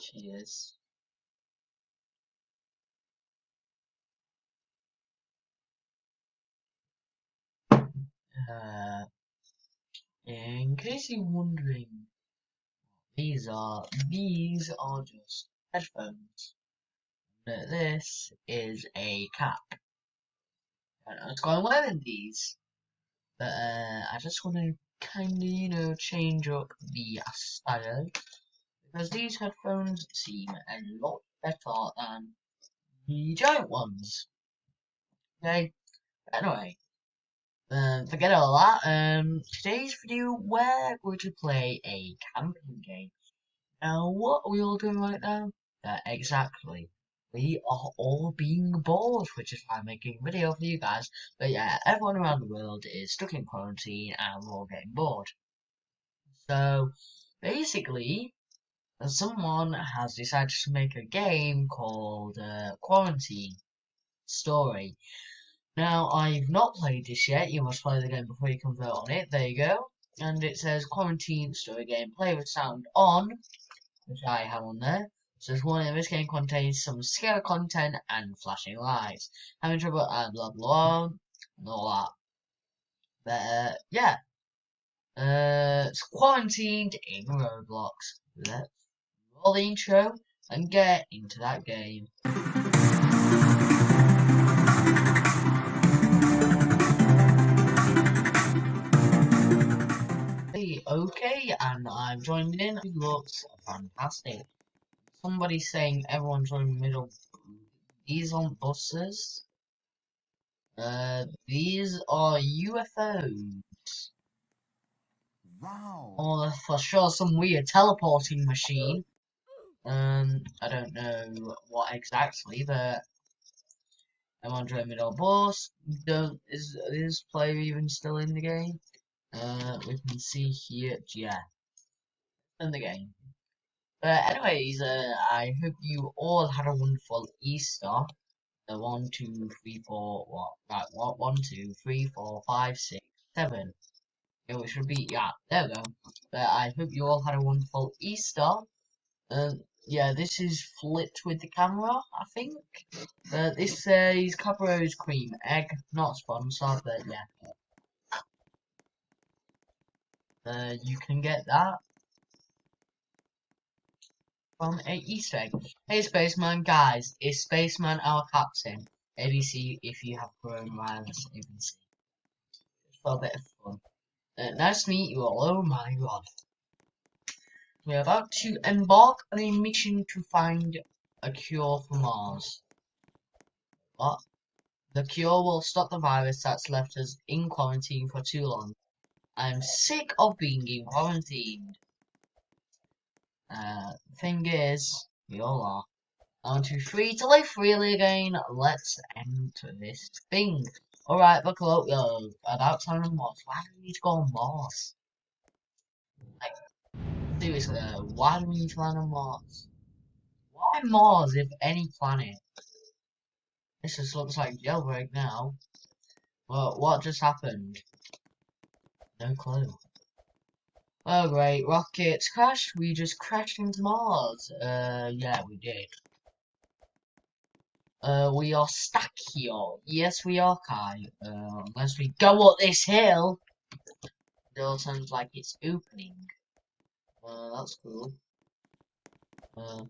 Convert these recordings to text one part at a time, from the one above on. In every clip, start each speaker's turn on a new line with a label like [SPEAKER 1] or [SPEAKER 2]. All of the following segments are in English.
[SPEAKER 1] Cheers. Uh, in case you're wondering, these are these are just headphones. But this is a cap. I was going wearing these, but uh, I just want to kind of you know change up the style because these headphones seem a lot better than the giant ones. Okay. Anyway, um, forget all that. Um, today's video, we're going to play a camping game. Now, what are we all doing right now? Uh, exactly. We are all being bored, which is why I'm making a video for you guys. But yeah, everyone around the world is stuck in quarantine and we're all getting bored. So, basically, someone has decided to make a game called uh, Quarantine Story. Now, I've not played this yet. You must play the game before you can vote on it. There you go. And it says Quarantine Story Game. Play with sound on, which I have on there. It says warning, this game contains some scary content and flashing lights. Having trouble and blah blah and all that. But uh, yeah. Uh, it's quarantined in Roblox. Let's roll the intro and get into that game. Hey, okay, and I'm joined in. It looks fantastic. Somebody's saying everyone's in the middle. These aren't buses. Uh, these are UFOs.
[SPEAKER 2] Wow.
[SPEAKER 1] Or for sure some weird teleporting machine. Um, I don't know what exactly, but I'm on Dread Middle Boss. Don't is this player even still in the game? Uh, we can see here, yeah, in the game. But anyways, uh, I hope you all had a wonderful Easter. The one, two, three, four, what? Right, what? One, two, three, four, five, six, seven. Yeah, it should be, yeah, there we go. But I hope you all had a wonderful Easter. Um, yeah, this is flipped with the camera, I think. Uh, this says Cadbury's cream egg, not sponsored, but yeah. Uh, you can get that from a Easter egg. Hey Spaceman, guys, is Spaceman our captain? ABC if you have grown coronavirus, ABC. For a bit of fun. Uh, nice to meet you all, oh my god. We're about to embark on a mission to find a cure for Mars. What? The cure will stop the virus that's left us in quarantine for too long. I'm sick of being in quarantine. Uh, thing is, we all are. On to free to live freely again. Let's enter this thing. Alright, buckle up, yo. About time on Mars. Why do we need to go on Mars? Like, is, uh, why do we need to land on Mars? Why Mars, if any planet? This just looks like jailbreak now. Well, what just happened? No clue. Oh great, rockets crashed. We just crashed into Mars. Uh, yeah, we did. Uh, we are stuck here. Yes, we are, Kai. Uh, unless we go up this hill. It all sounds like it's opening. Uh, that's cool. Uh,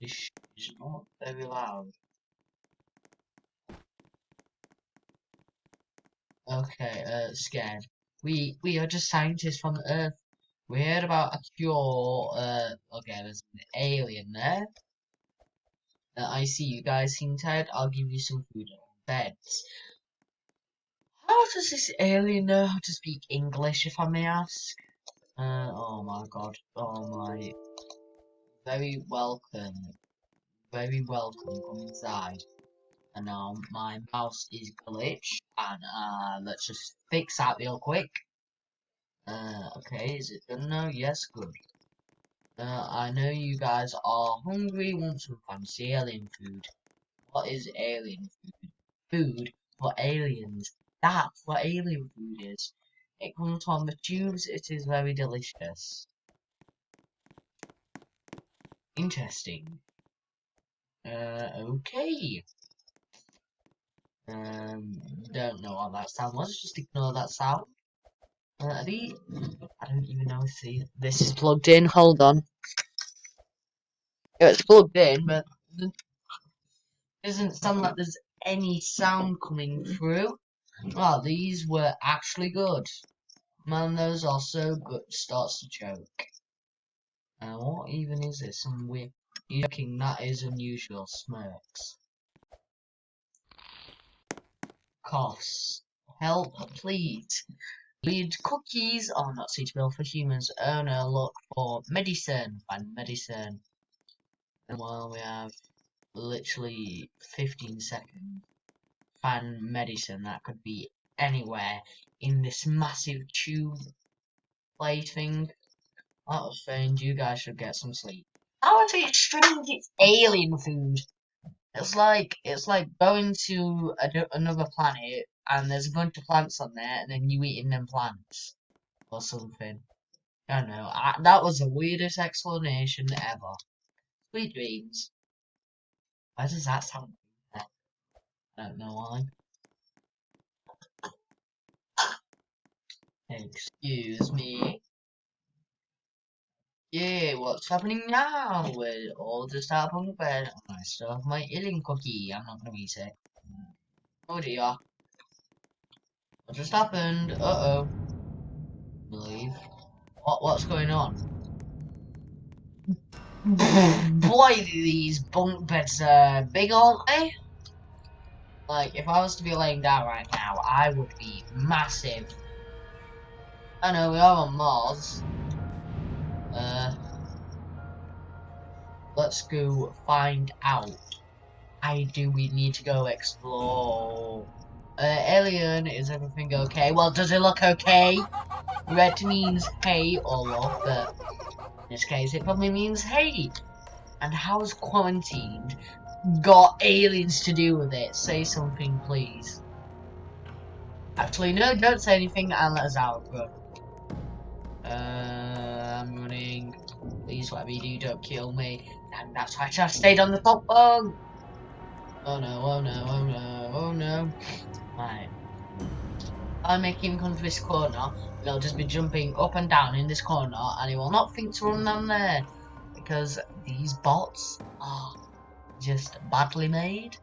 [SPEAKER 1] this is not very loud. Okay, uh, scared. We we are just scientists from the Earth. We heard about a cure. Uh, okay, there's an alien there. Uh, I see you guys seem tired. I'll give you some food and beds. How does this alien know how to speak English, if I may ask? Uh, oh my god. Oh my. Very welcome. Very welcome. Come inside. And now my mouse is glitched. And uh, let's just fix that real quick. Uh, okay, is it done now? Yes, good. Uh, I know you guys are hungry, want some fancy alien food. What is alien food? Food for aliens. That's what alien food is. It comes from the tubes, it is very delicious. interesting. Uh, okay. Um, don't know what that sound was, just ignore that sound. Uh, the, I don't even know if the, this is plugged in, hold on. Yeah, it's plugged in, but doesn't sound like there's any sound coming through. Well, these were actually good. Man, those are so good, starts to choke. Uh, what even is this? Some weird, you that is unusual, smirks. Coughs. Help, please. Lead cookies are not suitable for humans. Oh no, look for medicine. Find medicine. And while we have literally 15 seconds, find medicine that could be anywhere in this massive tube plate thing. That was strange. You guys should get some sleep. How is it strange? It's alien food. It's like it's like going to a, another planet and there's a bunch of plants on there, and then you eating them plants or something. I don't know. I, that was the weirdest explanation ever. Sweet dreams. Why does that sound? I don't know why. Excuse me. Yeah, what's happening now? We're all just out of bed. I still have my illing cookie. I'm not gonna eat it. Oh dear. What just happened? Uh oh. Believe. What what's going on? Boy, these bunk beds are big, aren't they? Like, if I was to be laying down right now, I would be massive. I know we are on Mars. Uh, let's go find out. I do we need to go explore. Uh, alien, is everything okay? Well, does it look okay? Red means hey or look, but in this case it probably means hey. And how's quarantined got aliens to do with it? Say something, please. Actually, no, don't say anything and let us out, bro. Uh, I'm running. Please, whatever you do, don't kill me. And that's why I stayed on the top bunk. Oh no, oh no, oh no, oh no. Right. I make him come to this corner, he'll just be jumping up and down in this corner, and he will not think to run down there. Because these bots are just badly made.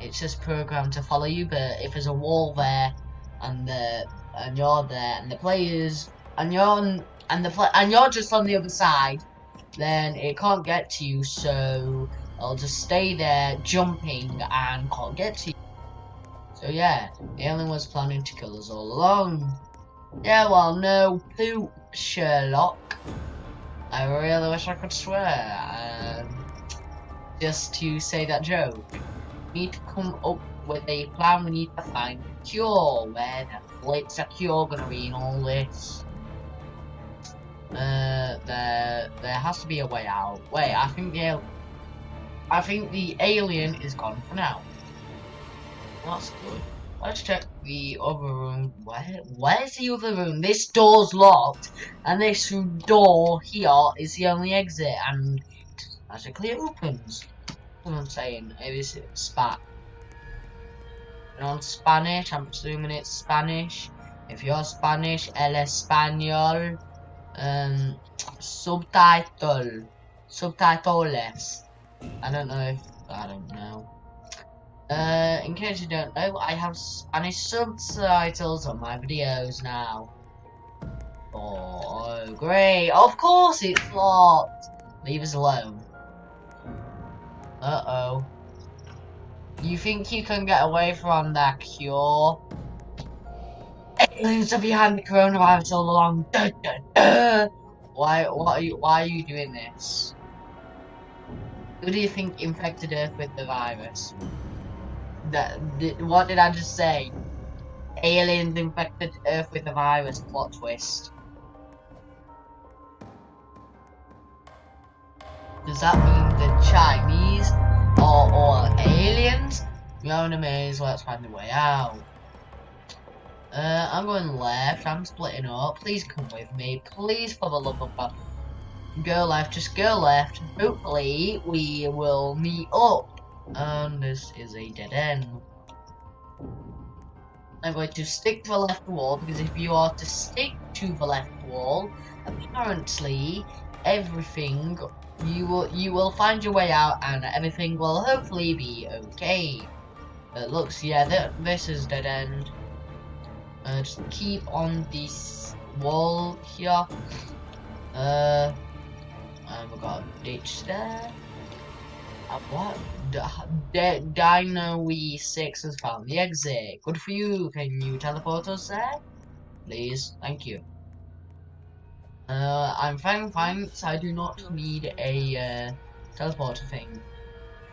[SPEAKER 1] It's just programmed to follow you, but if there's a wall there, and the and you're there, and the players, and you're on, and the and you're just on the other side, then it can't get to you. So it'll just stay there, jumping, and can't get to you. So yeah, the alien was planning to kill us all along. Yeah, well, no poop, Sherlock. I really wish I could swear. Um, just to say that joke. We need to come up with a plan. We need to find a cure. Where the flip's a cure gonna be in all this? Uh, there, there has to be a way out. Wait, I think the, I think the alien is gone for now. That's good. Let's check the other room. Where? Where's the other room? This door's locked, and this door here is the only exit, and magically it opens. What I'm saying, it is spat. And on Spanish, I'm assuming it's Spanish. If you're Spanish, el español, um, subtitle, subtitles. I don't know I don't know. Uh, in case you don't know, I have Spanish subtitles on my videos now. Oh, great. Of course it's locked. Leave us alone. Uh-oh. You think you can get away from that cure? Aliens are behind the coronavirus all along. Duh, duh, duh. Why, what are you, why are you doing this? Who do you think infected Earth with the virus? That, what did I just say? Aliens infected Earth with the virus. Plot twist. Does that mean the Chinese all aliens? We're on a maze. Let's find the way out. Uh, I'm going left. I'm splitting up. Please come with me. Please, for the love of God. Go left, just go left. Hopefully, we will meet up. And this is a dead end. I'm going to stick to the left wall because if you are to stick to the left wall, apparently everything you will you will find your way out and everything will hopefully be okay. But looks yeah th this is dead end. Uh, just keep on this wall here. Uh, and we got a ditch there. Uh, what? D Dino We 6 has found the exit. Good for you. Can you teleport us there? Please. Thank you. Uh, I'm fine, fine. So I do not need a uh, teleporter thing.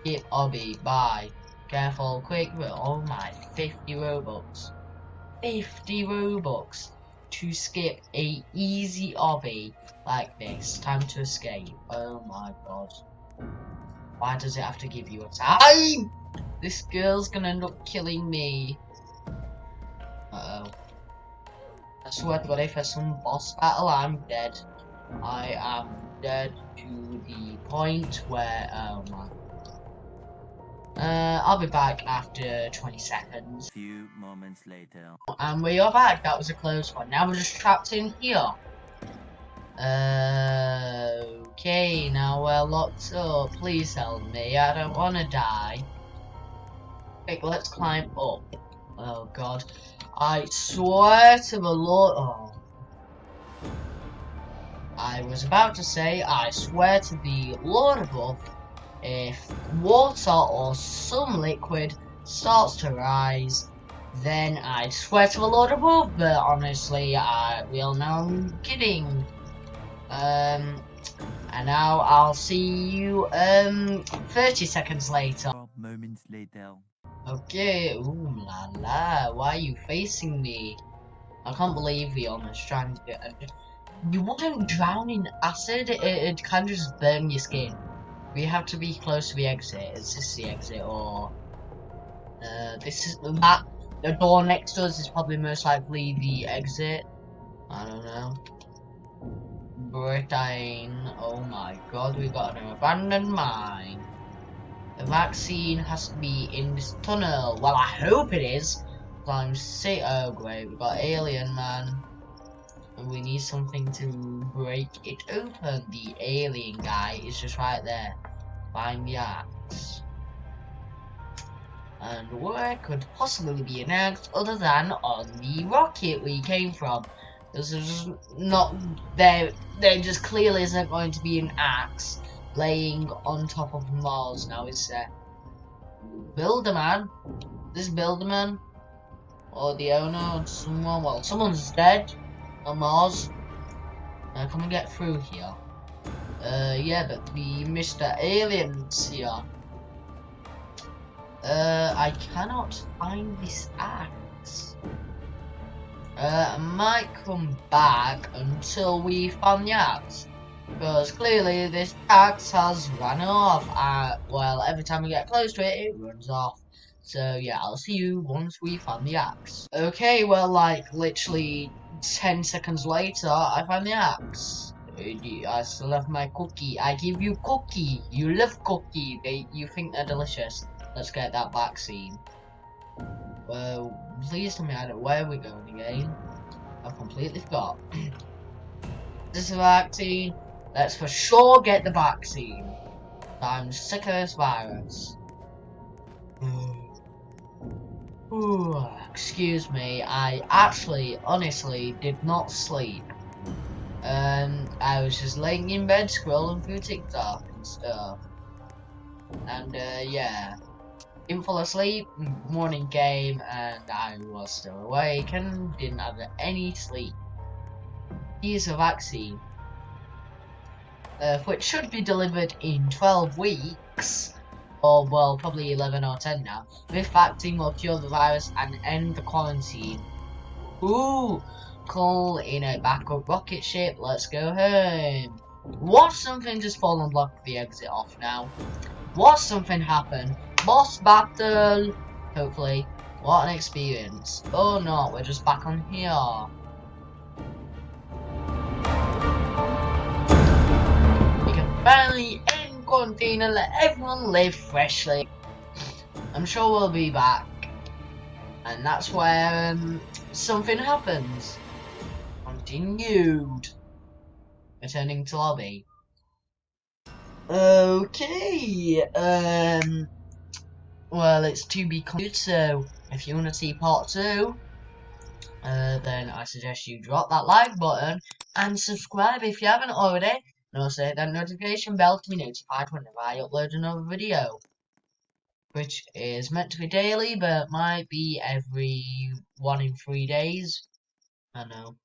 [SPEAKER 1] Skip obby. Bye. Careful. Quick. But Oh my. 50 Robux. 50 Robux to skip a easy obby like this. Time to escape. Oh my god. Why does it have to give you a time? This girl's gonna end up killing me. Uh oh. I swear to god if there's some boss battle I'm dead. I am dead to the point where oh my uh, I'll be back after 20 seconds.
[SPEAKER 2] Few moments later.
[SPEAKER 1] And we are back. That was a close one. Now we're just trapped in here. Uh, okay, now we're locked up. Please help me. I don't want to die. Quick, let's climb up. Oh god. I swear to the Lord. Oh. I was about to say, I swear to the Lord above if water or some liquid starts to rise, then I'd swear to the Lord above, but honestly, I will know I'm kidding. Um, and now I'll see you, um, 30 seconds later.
[SPEAKER 2] moments later.
[SPEAKER 1] Okay, ooh la la, why are you facing me? I can't believe the almost to get... You wouldn't drown in acid, it, it can just burn your skin. We have to be close to the exit. Is this the exit or uh, this is that the door next to us is probably most likely the exit. I don't know. Britain. Oh my god, we got an abandoned mine. The vaccine has to be in this tunnel. Well, I hope it is. I'm sick. Oh great, We've got alien man. And we need something to break it open. The alien guy is just right there. Find the axe. And where could possibly be an axe other than on the rocket we came from? This is not there. There just clearly isn't going to be an axe laying on top of Mars now, is there? Builderman? This Builderman? Or the owner or someone? Well, someone's dead on Mars. Now come and get through here. Uh, yeah, but the Mr. Aliens here. Uh, I cannot find this axe. Uh, I might come back until we find the axe. Because clearly this axe has run off. Uh, well, every time we get close to it, it runs off. So yeah, I'll see you once we find the axe. Okay, well, like, literally 10 seconds later, I find the axe. I still have my cookie. I give you cookie. You love cookie. They, you think they're delicious. Let's get that vaccine. Well, please tell me I don't, where are we going again? I've completely forgot. this vaccine. Let's for sure get the vaccine. I'm sick of this virus. Ooh, excuse me, I actually, honestly, did not sleep. Um, I was just laying in bed scrolling through TikTok and stuff. And, uh, yeah. Didn't fall asleep, morning came, and I was still awake and didn't have any sleep. Here's a vaccine. Uh, which should be delivered in 12 weeks, or well, probably 11 or 10 now. This vaccine will cure the virus and end the quarantine. Ooh, call in a backup rocket ship. Let's go home. What something just fall and block the exit off now? What something happened? Boss battle. Hopefully. What an experience. Oh no, we're just back on here. Quarantine and let everyone live freshly. I'm sure we'll be back. And that's where um, something happens. Continued. Returning to lobby. Okay. Um. Well, it's to be continued. So, if you want to see part two, uh, then I suggest you drop that like button and subscribe if you haven't already. And also hit that notification bell to be notified whenever I upload another video. Which is meant to be daily, but might be every one in three days. I know.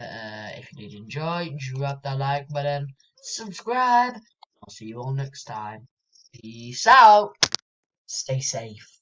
[SPEAKER 1] Uh, if you did enjoy, drop that like button, subscribe. I'll see you all next time. Peace out. Stay safe.